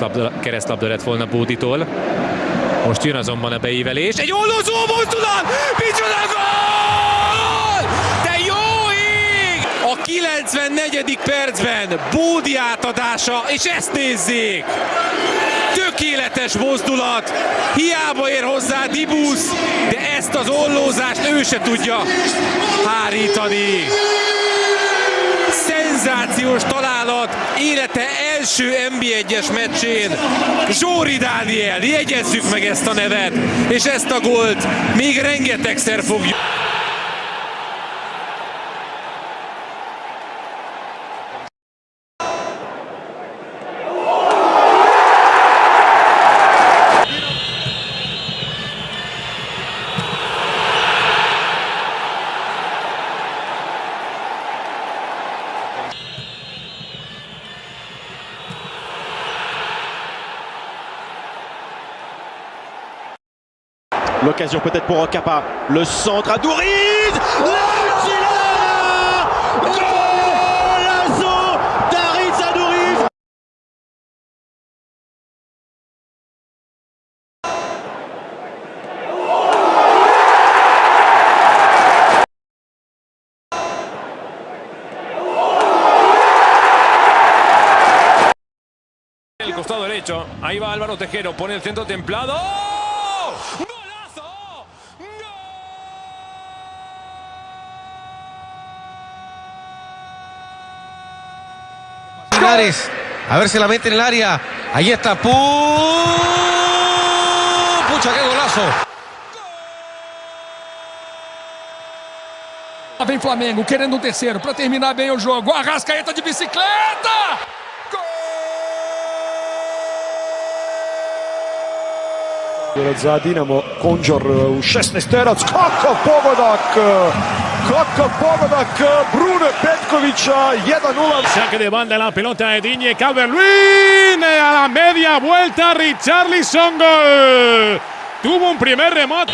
Labda, keresztlabda lett volna Bóditól. Most jön azonban a beívelés. Egy ollózó mozdulat! Micsoda gól! De jó ég! A 94. percben Bódi átadása, és ezt nézzék! Tökéletes mozdulat, hiába ér hozzá Dibusz, de ezt az ollózást ő se tudja hárítani. Szenzációs találat élete első NB1-es meccsén. Zsóri Dániel, jegyezzük meg ezt a nevet, és ezt a gólt még rengetegszer fogjuk. L'occasion peut-être pour Okapa. Le centre à Douriz L'excellent Golazo d'Aritz Adouriz El costado derecho. Ahí va Álvaro Tejero. Pone el centro templado. A ver si la mete en el área. Ahí está. ¡Pum! Pucha, qué golazo. Lá vem Flamengo querendo um terceiro para terminar bem o jogo. Arrascaeta de bicicleta! za Dinamo Konđor u 16 terac, kakav pogodak kakav pogodak Brune Petkovića 1-0 Saque de banda la pelota de Diñe Calvert-Lewin a la media vuelta Richarlison gol. Tuvo un primer remate.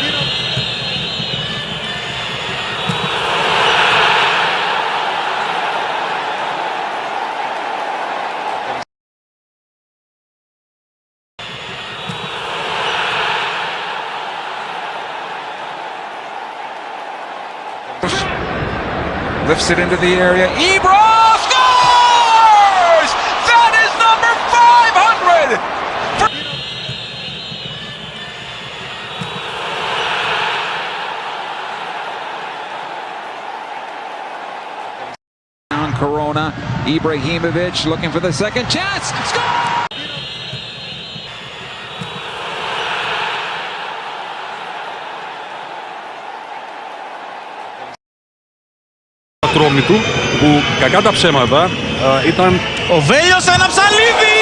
Lifts it into the area. Ibra scores! That is number 500! Down Corona. Ibrahimovic looking for the second chance. Score! ατρόμητου που κακά τα ψέματα ε, ήταν Ο Βέλιος αναψαλίδι.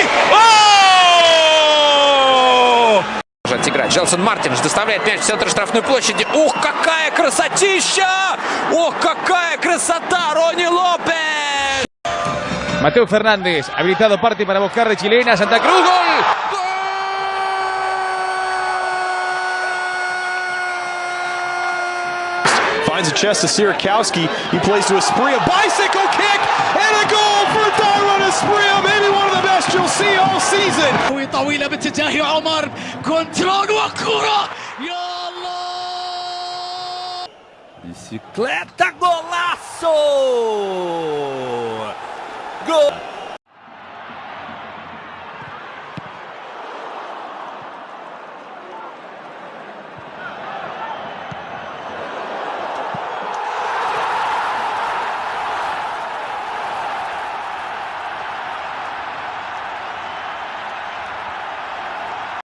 Продолжать играть. Джелсон Мартинс доставляет мяч в центр штрафной площади. Ух, какая красотища! Ох, какая красота! Рони Лопес! Mateo Fernández, habilitado parte para buscar de chilena. Santa Cruz, gol. Finds a chest to Sierakowski. He plays to Espria. Bicycle kick and a goal for Darwin Espria. Maybe one of the best you'll see all season. طويلة باتجاه عمر كنترول وكرة يا الله Bicicleta golaço! Gol!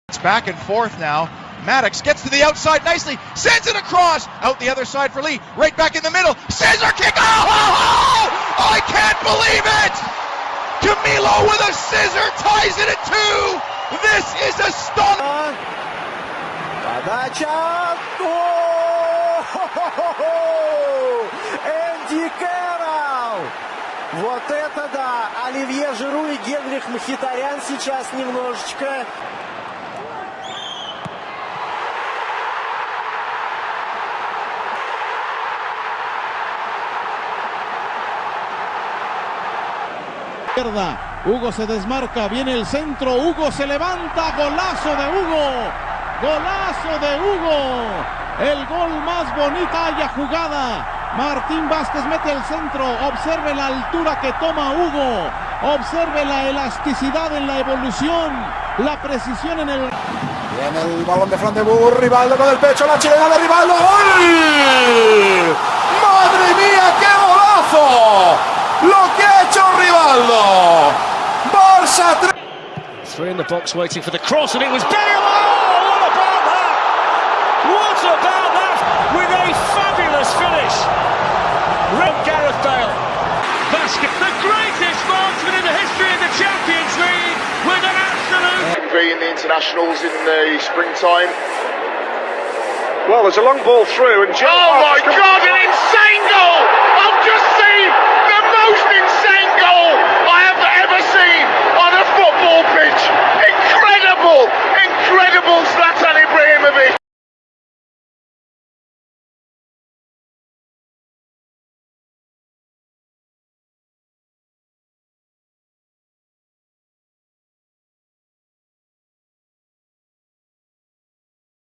It's back and forth now. Maddox gets to the outside nicely, sends it across, out the other side for Lee, right back in the middle, scissor kick, oh, oh, oh! I can't believe it! Camilo with a scissor ties it at two! This is astonishing! Подача! Энди Кэрролл! Вот это да! Оливье Жиру и Генрих Мхитарян сейчас немножечко Hugo se desmarca, viene el centro, Hugo se levanta, golazo de Hugo, golazo de Hugo, el gol más bonita haya jugada. Martín Vázquez mete el centro, observe la altura que toma Hugo, observe la elasticidad en la evolución, la precisión en el... Viene el balón de Fran de Boer, Rivaldo con el pecho, la chilena de Rivaldo, ¡gol! ¡Madre mía, qué golazo! Lo que ha hecho Rivaldo. Barça 3. Three in the box waiting for the cross, and it was Bale. Oh, what about that? What about that? With a fabulous finish. Red Gareth Bale. Basket, the greatest marksman in the history of the Champions League, with an absolute. in the internationals in the springtime. Well, there's a long ball through, and Joe Oh my God! An insane goal